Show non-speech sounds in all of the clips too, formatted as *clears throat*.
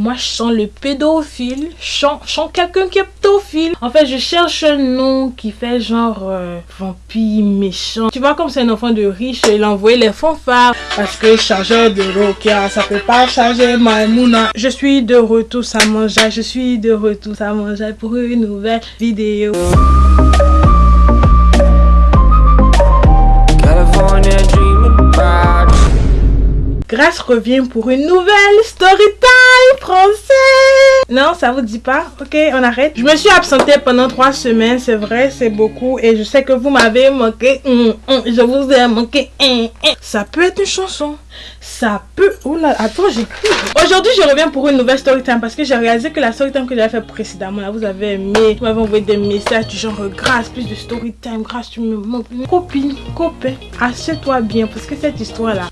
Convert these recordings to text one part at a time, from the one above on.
Moi, je sens le pédophile. Je sens, sens quelqu'un qui est pédophile. En fait, je cherche un nom qui fait genre euh, vampire, méchant. Tu vois, comme c'est un enfant de riche, il a envoyé les fanfares. Parce que chargeur de Rokia, ça peut pas charger Maimouna. Je suis de retour à manger. Je suis de retour à manger pour une nouvelle vidéo. Grâce revient pour une nouvelle story time français. Non, ça vous dit pas? Ok, on arrête. Je me suis absentée pendant trois semaines, c'est vrai, c'est beaucoup. Et je sais que vous m'avez manqué. Hum, hum, je vous ai manqué. Hum. Ça peut être une chanson. Ça peut... Oh là, attends, j'écris. Aujourd'hui, je reviens pour une nouvelle story time parce que j'ai réalisé que la story time que j'avais fait précédemment, là, vous avez aimé. Vous m'avez envoyé des messages du genre, grâce, plus de story time, grâce, tu me manques. Copine, copain, assieds-toi bien parce que cette histoire-là,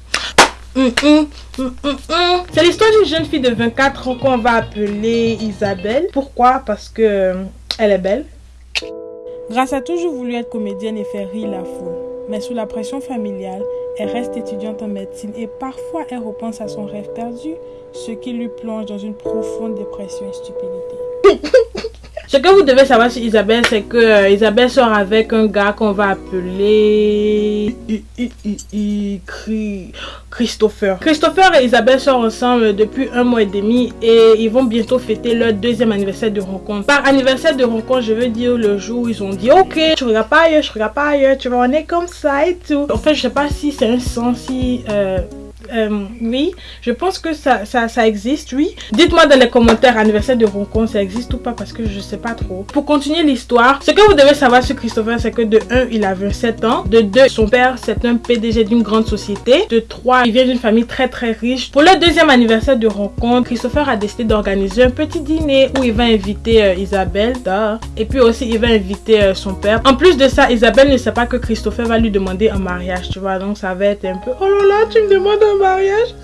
C'est l'histoire d'une jeune fille de 24 ans qu'on va appeler Isabelle. Pourquoi? Parce que euh, elle est belle. Grâce a toujours voulu être comédienne et faire rire la foule. Mais sous la pression familiale, elle reste étudiante en médecine et parfois elle repense à son rêve perdu, ce qui lui plonge dans une profonde dépression et stupidité. Ce que vous devez savoir sur Isabelle, c'est que euh, Isabelle sort avec un gars qu'on va appeler Christopher. Christopher et Isabelle sortent ensemble depuis un mois et demi et ils vont bientôt fêter leur deuxième anniversaire de rencontre. Par anniversaire de rencontre, je veux dire le jour où ils ont dit ok, je regarde pas ailleurs, je regarde pas ailleurs, tu vois, on est comme ça et tout. En fait, je sais pas si c'est un sens, si euh, euh, oui, je pense que ça, ça, ça existe, oui. Dites-moi dans les commentaires anniversaire de rencontre, ça existe ou pas parce que je sais pas trop. Pour continuer l'histoire, ce que vous devez savoir sur Christopher, c'est que de 1, il a 27 ans. De 2, son père, c'est un PDG d'une grande société. De 3, il vient d'une famille très très riche. Pour le deuxième anniversaire de rencontre, Christopher a décidé d'organiser un petit dîner où il va inviter euh, Isabelle, et puis aussi il va inviter euh, son père. En plus de ça, Isabelle ne sait pas que Christopher va lui demander un mariage, tu vois. Donc ça va être un peu, oh là là, tu me demandes un mariage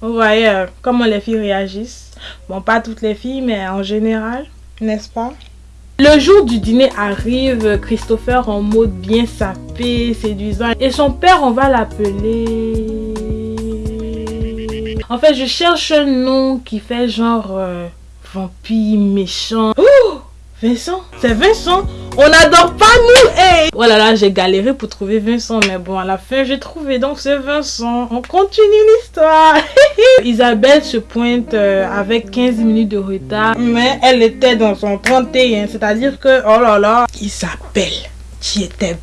Vous voyez euh, comment les filles réagissent. Bon, pas toutes les filles, mais en général, n'est-ce pas? Le jour du dîner arrive, Christopher en mode bien sapé, séduisant. Et son père, on va l'appeler... En fait, je cherche un nom qui fait genre euh, vampire méchant. Oh Vincent? C'est Vincent? On n'adore pas nous hey Oh là là, j'ai galéré pour trouver Vincent, mais bon, à la fin, j'ai trouvé, donc c'est Vincent. On continue l'histoire. *laughs* Isabelle se pointe euh, avec 15 minutes de retard, mais elle était dans son 31, c'est-à-dire que, oh là là, Isabelle, tu étais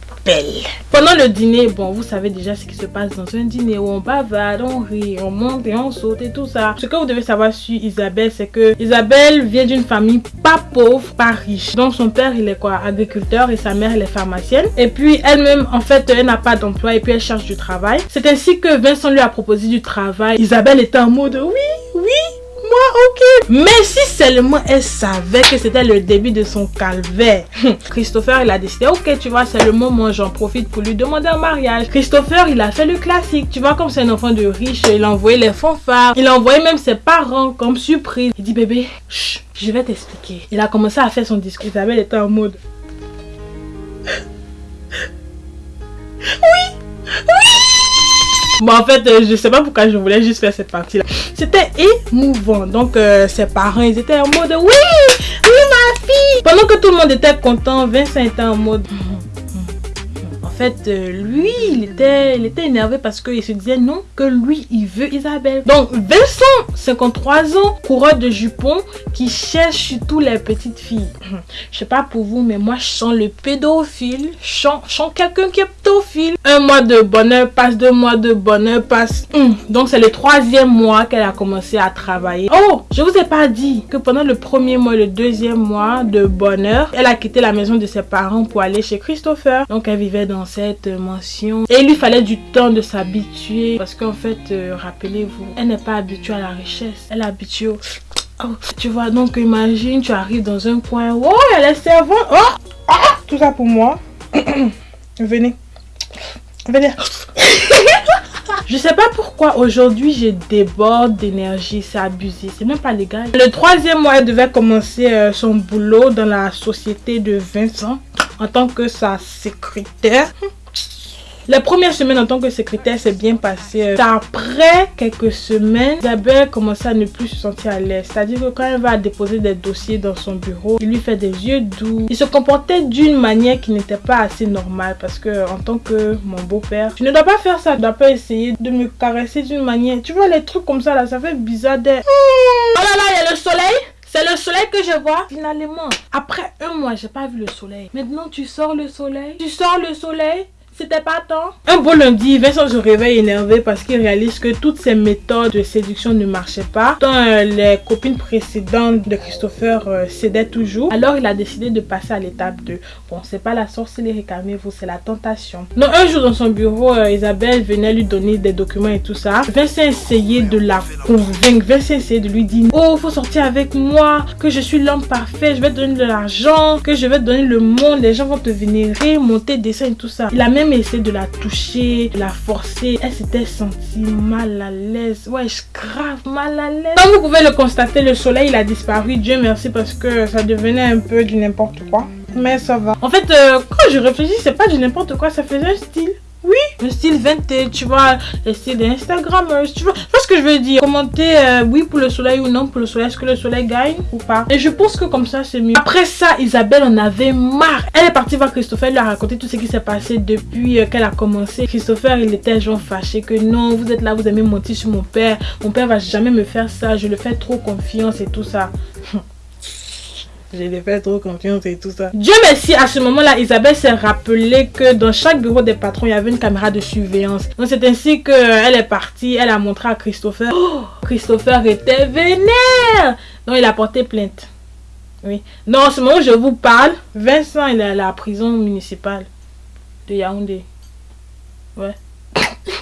Pendant le dîner, bon, vous savez déjà ce qui se passe dans un dîner où on bavade, on rit, on monte et on saute et tout ça. Ce que vous devez savoir sur Isabelle, c'est que Isabelle vient d'une famille pas pauvre, pas riche. Donc son père, il est quoi? Agriculteur et sa mère, elle est pharmacienne. Et puis elle-même, en fait, elle n'a pas d'emploi et puis elle cherche du travail. C'est ainsi que Vincent lui a proposé du travail. Isabelle était en mode oui, oui, moi ok. Mais si seulement elle savait que c'était le début de son calvaire. Christopher il a décidé ok tu vois c'est le moment j'en profite pour lui demander un mariage. Christopher il a fait le classique. Tu vois comme c'est un enfant de riche il a envoyé les fanfares. Il a envoyé même ses parents comme surprise. Il dit bébé chut, je vais t'expliquer. Il a commencé à faire son discours. Isabelle était en mode Bon, en fait, euh, je sais pas pourquoi je voulais juste faire cette partie-là. C'était émouvant. Donc, euh, ses parents, ils étaient en mode Oui, oui, ma fille. Pendant que tout le monde était content, Vincent était en mode fait, euh, lui, il était, il était énervé parce qu'il se disait non, que lui, il veut Isabelle. Donc, Vincent, 53 ans, coureur de jupons, qui cherche surtout les petites filles. Je sais pas pour vous, mais moi, je sens le pédophile. Je sens, sens quelqu'un qui est pédophile. Un mois de bonheur passe, deux mois de bonheur passe. Hum, Donc, c'est le troisième mois qu'elle a commencé à travailler. Oh, je vous ai pas dit que pendant le premier mois, le deuxième mois de bonheur, elle a quitté la maison de ses parents pour aller chez Christopher. Donc, elle vivait dans cette mansion. Et il lui fallait du temps de s'habituer. Parce qu'en fait, euh, rappelez-vous, elle n'est pas habituée à la richesse. Elle est habituée au... *tsk* Oh, tu vois, donc imagine, tu arrives dans un coin. Oh, elle est servante. Oh, ah, tout ça pour moi. *clears throat* Venez. Venez. *laughs* Je sais pas pourquoi aujourd'hui je déborde d'énergie, c'est abusé, c'est même pas légal. Le troisième mois, elle devait commencer euh, son boulot dans la société de Vincent en tant que sa secrétaire. La première semaine en tant que secrétaire s'est bien passée. C'est après quelques semaines, Isabelle commençait à ne plus se sentir à l'aise. C'est-à-dire que quand elle va déposer des dossiers dans son bureau, il lui fait des yeux doux. Il se comportait d'une manière qui n'était pas assez normale parce que en tant que mon beau-père, tu ne dois pas faire ça. Tu dois pas essayer de me caresser d'une manière. Tu vois les trucs comme ça là, ça fait bizarre d'être. Oh là là, il y a le soleil. C'est le soleil que je vois. Finalement, après un mois, j'ai pas vu le soleil. Maintenant, tu sors le soleil. Tu sors le soleil. C'était pas temps. Un beau lundi, Vincent se réveille énervé parce qu'il réalise que toutes ses méthodes de séduction ne marchaient pas. Tant euh, les copines précédentes de Christopher euh, cédaient toujours. Alors il a décidé de passer à l'étape 2. Bon, c'est pas la sorcellerie, calmez-vous, c'est la tentation. Donc un jour dans son bureau, euh, Isabelle venait lui donner des documents et tout ça. Vincent essayait de la convaincre. Vincent essayait de lui dire, oh, faut sortir avec moi, que je suis l'homme parfait, je vais te donner de l'argent, que je vais te donner le monde, les gens vont te vénérer, monter, descendre et tout ça. Il a même essayé de la toucher, de la forcer. Elle s'était sentie mal à l'aise. Ouais, grave mal à l'aise. Comme vous pouvez le constater, le soleil il a disparu. Dieu merci parce que ça devenait un peu du n'importe quoi. Mais ça va. En fait, euh, quand je réfléchis, c'est pas du n'importe quoi. Ça faisait un style. Oui, le style vintage, tu vois, le style d'Instagrammers, tu vois, tu vois ce que je veux dire? Commenter euh, oui pour le soleil ou non pour le soleil, est-ce que le soleil gagne ou pas? Et je pense que comme ça, c'est mieux. Après ça, Isabelle en avait marre. Elle est partie voir Christopher, elle lui a raconté tout ce qui s'est passé depuis euh, qu'elle a commencé. Christopher, il était genre fâché que non, vous êtes là, vous aimez mentir sur mon père. Mon père va jamais me faire ça, je le fais trop confiance et tout ça. *laughs* J'ai fait trop confiance et tout ça. Dieu merci, à ce moment-là, Isabelle s'est rappelé que dans chaque bureau des patrons, il y avait une caméra de surveillance. Donc c'est ainsi qu'elle est partie, elle a montré à Christopher. Oh, Christopher était vénère. Donc il a porté plainte. Oui. Non, en ce moment où je vous parle, Vincent, il est à la prison municipale de Yaoundé. Ouais.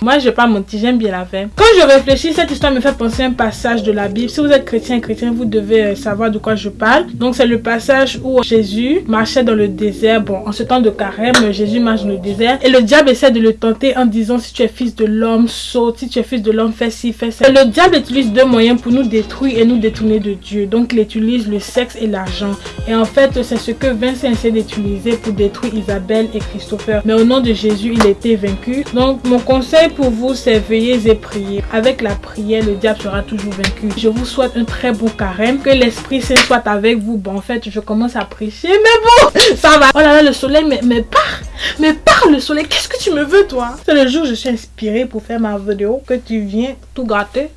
Moi, je vais pas mentir, j'aime bien la fin. Quand je réfléchis, cette histoire me fait penser à un passage de la Bible. Si vous êtes chrétien, chrétien, vous devez euh, savoir de quoi je parle. Donc, c'est le passage où Jésus marchait dans le désert. Bon, en ce temps de carême, Jésus marche dans le désert. Et le diable essaie de le tenter en disant si tu es fils de l'homme, saute. Si tu es fils de l'homme, fais ci, fais ça. Et le diable utilise deux moyens pour nous détruire et nous détourner de Dieu. Donc, il utilise le sexe et l'argent. Et en fait, c'est ce que Vincent essaie d'utiliser pour détruire Isabelle et Christopher. Mais au nom de Jésus, il a été vaincu. Donc, mon conseil pour vous, c'est veiller et prier. Avec la prière, le diable sera toujours vaincu. Je vous souhaite un très beau carême. Que l'Esprit Saint soit avec vous. Bon, en fait, je commence à prêcher, mais bon, ça va. Oh là là, le soleil, mais, mais part. Mais part le soleil. Qu'est-ce que tu me veux, toi? C'est le jour où je suis inspirée pour faire ma vidéo que tu viens tout gâter.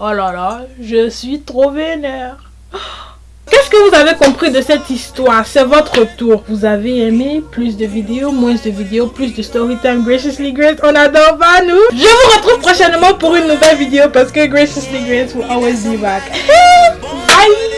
Oh là là, je suis trop vénère. Vous avez compris de cette histoire? C'est votre tour. Vous avez aimé plus de vidéos, moins de vidéos, plus de story time Graciously Grace On adore pas nous Je vous retrouve prochainement pour une nouvelle vidéo parce que Graciously Grace will always be back. *laughs* Bye